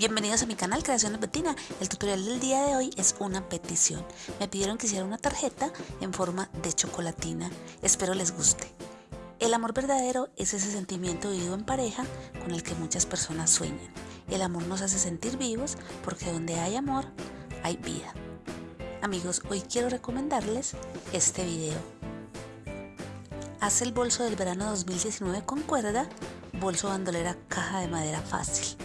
Bienvenidos a mi canal Creaciones Betina. El tutorial del día de hoy es una petición. Me pidieron que hiciera una tarjeta en forma de chocolatina. Espero les guste. El amor verdadero es ese sentimiento vivido en pareja con el que muchas personas sueñan. El amor nos hace sentir vivos porque donde hay amor, hay vida. Amigos, hoy quiero recomendarles este video. Haz el bolso del verano 2019 con cuerda, bolso bandolera caja de madera fácil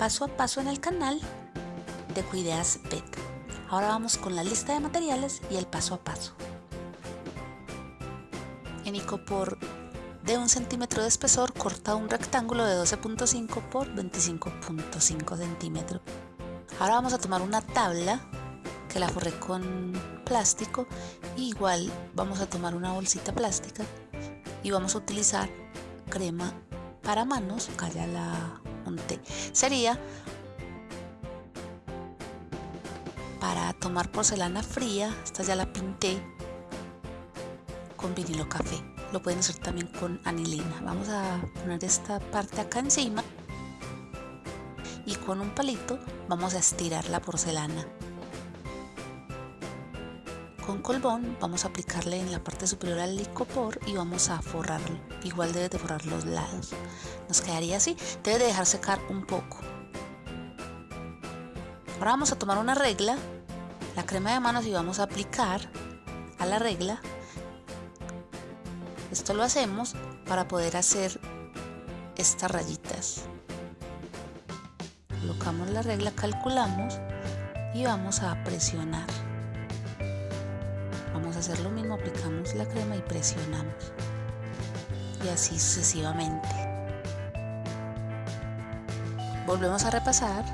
paso a paso en el canal de Cuideas Pet. Ahora vamos con la lista de materiales y el paso a paso. En icopor de un centímetro de espesor corta un rectángulo de 12.5 por 25.5 centímetros. Ahora vamos a tomar una tabla que la forré con plástico igual vamos a tomar una bolsita plástica y vamos a utilizar crema para manos, calla la Sería para tomar porcelana fría, esta ya la pinté con vinilo café. Lo pueden hacer también con anilina. Vamos a poner esta parte acá encima y con un palito vamos a estirar la porcelana. Con colbón vamos a aplicarle en la parte superior al licopor y vamos a forrarlo. Igual debe de forrar los lados. Nos quedaría así. Debe de dejar secar un poco. Ahora vamos a tomar una regla, la crema de manos y vamos a aplicar a la regla. Esto lo hacemos para poder hacer estas rayitas. Colocamos la regla, calculamos y vamos a presionar vamos a hacer lo mismo aplicamos la crema y presionamos. Y así sucesivamente. Volvemos a repasar.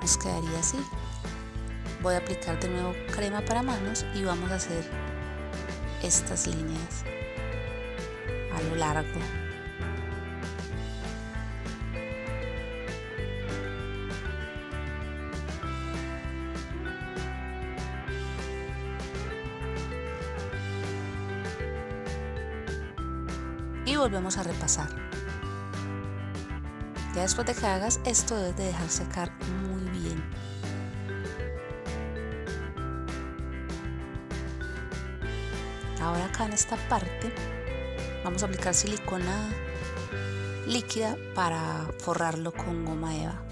Nos quedaría así. Voy a aplicar de nuevo crema para manos y vamos a hacer estas líneas a lo largo volvemos a repasar. Ya después de que hagas esto debes de dejar secar muy bien. Ahora acá en esta parte vamos a aplicar silicona líquida para forrarlo con goma eva.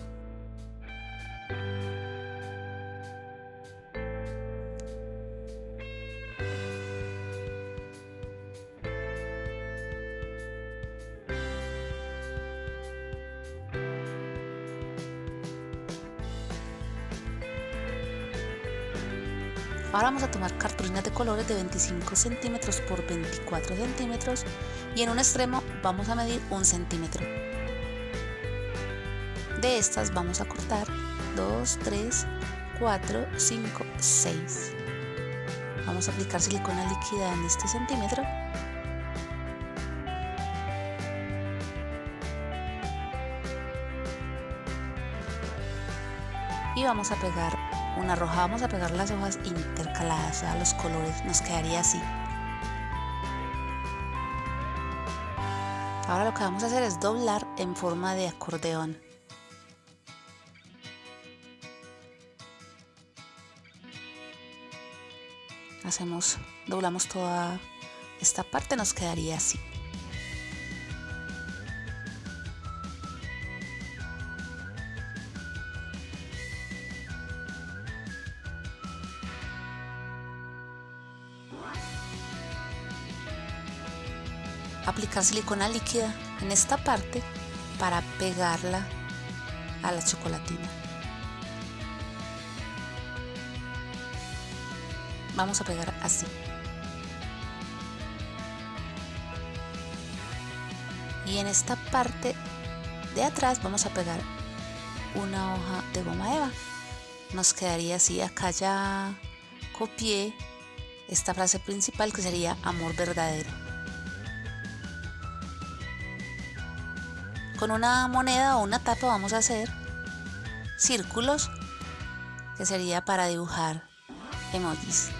Ahora vamos a tomar cartulinas de colores de 25 centímetros por 24 centímetros y en un extremo vamos a medir un centímetro. De estas vamos a cortar 2, 3, 4, 5, 6. Vamos a aplicar silicona líquida en este centímetro y vamos a pegar una roja vamos a pegar las hojas intercaladas a los colores nos quedaría así. Ahora lo que vamos a hacer es doblar en forma de acordeón. Hacemos doblamos toda esta parte nos quedaría así aplicar silicona líquida en esta parte para pegarla a la chocolatina. Vamos a pegar así. Y en esta parte de atrás vamos a pegar una hoja de goma eva. Nos quedaría así, acá ya copié esta frase principal que sería amor verdadero. Con una moneda o una tapa vamos a hacer círculos que sería para dibujar emojis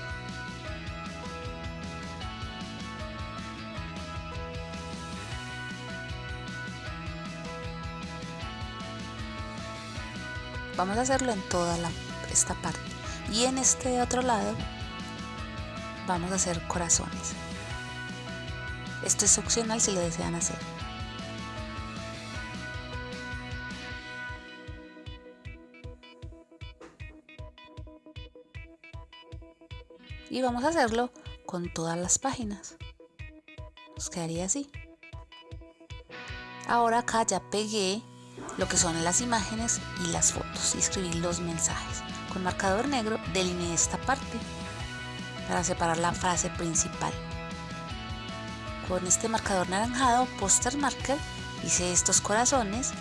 Vamos a hacerlo en toda esta parte. Y en este otro lado vamos a hacer corazones. Esto es opcional si lo desean hacer. Y vamos a hacerlo con todas las páginas. Nos quedaría así. Ahora acá ya pegué lo que son las imágenes y las fotos y escribí los mensajes. Con marcador negro delineé esta parte para separar la frase principal. Con este marcador naranjado, poster marker, hice estos corazones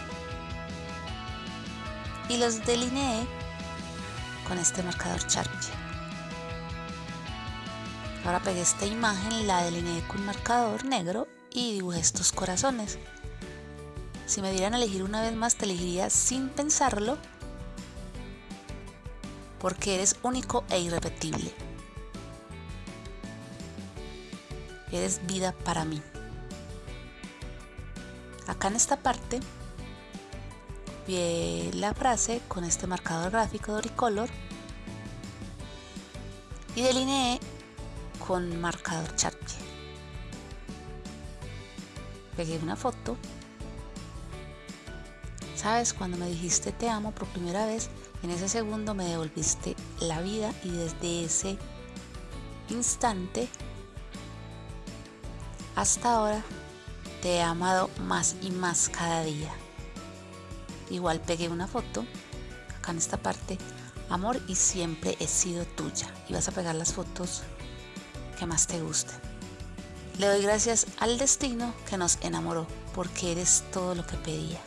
y los delineé con este marcador Sharpie. Ahora pegué esta imagen, la delineé con marcador negro y dibujé estos corazones. Si me dieran a elegir una vez más, te elegiría sin pensarlo porque eres único e irrepetible. Eres vida para mí. Acá en esta parte vi la frase con este marcador gráfico Doricolor y delineé con marcador Sharpie. Pegué una foto. Sabes, cuando me dijiste te amo por primera vez, en ese segundo me devolviste la vida y desde ese instante hasta ahora te he amado más y más cada día. Igual pegué una foto, acá en esta parte, amor y siempre he sido tuya. Y vas a pegar las fotos que más te gusten. Le doy gracias al destino que nos enamoró, porque eres todo lo que pedía.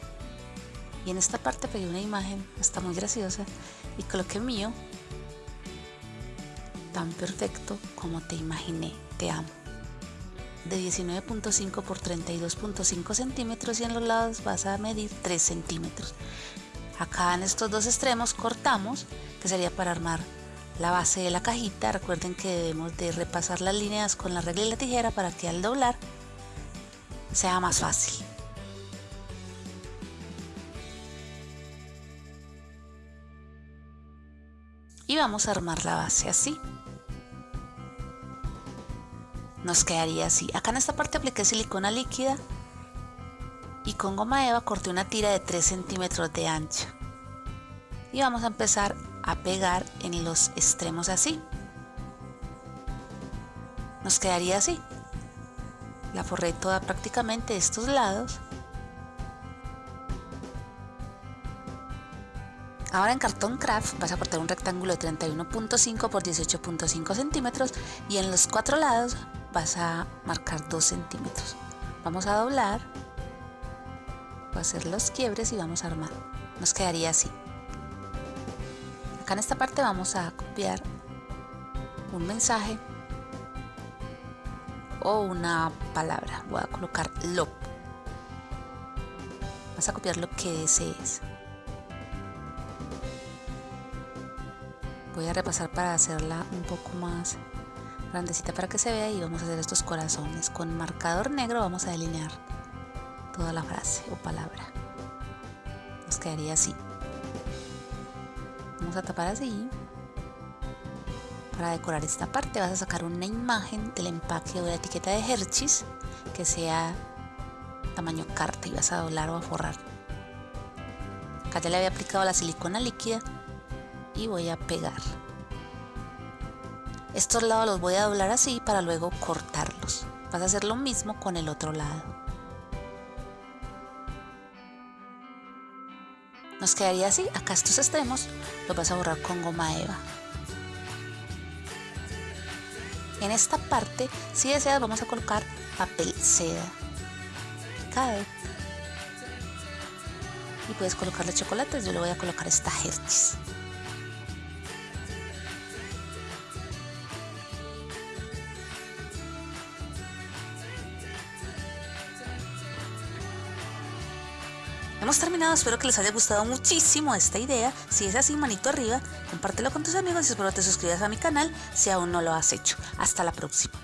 Y en esta parte pegué una imagen, está muy graciosa, y coloqué mío, tan perfecto como te imaginé, te amo de 19.5 por 32.5 centímetros y en los lados vas a medir 3 centímetros. Acá en estos dos extremos cortamos, que sería para armar la base de la cajita. Recuerden que debemos de repasar las líneas con la regla y la tijera para que al doblar sea más fácil. Y vamos a armar la base así nos quedaría así. Acá en esta parte apliqué silicona líquida y con goma eva corté una tira de 3 centímetros de ancha. Y vamos a empezar a pegar en los extremos así. Nos quedaría así. La forré toda prácticamente de estos lados. Ahora en cartón craft vas a cortar un rectángulo de 31.5 por 18.5 centímetros y en los cuatro lados vas a marcar 2 centímetros. Vamos a doblar, a hacer los quiebres y vamos a armar. Nos quedaría así. Acá en esta parte vamos a copiar un mensaje o una palabra. Voy a colocar lo. Vas a copiar lo que desees. Voy a repasar para hacerla un poco más grandecita para que se vea y vamos a hacer estos corazones. Con marcador negro vamos a delinear toda la frase o palabra. Nos quedaría así. A tapar así. Para decorar esta parte vas a sacar una imagen del empaque o de la etiqueta de Hershey's que sea tamaño carta y vas a doblar o a forrar. Acá ya le había aplicado la silicona líquida y voy a pegar. Estos lados los voy a doblar así para luego cortarlos. Vas a hacer lo mismo con el otro lado. Nos quedaría así, acá estos extremos los vas a borrar con goma eva. En esta parte, si deseas, vamos a colocar papel seda. Cae. Y puedes colocarle chocolates, yo le voy a colocar esta Hershey's. Hemos terminado, espero que les haya gustado muchísimo esta idea. Si es así, manito arriba, compártelo con tus amigos y espero te suscribas a mi canal si aún no lo has hecho. Hasta la próxima.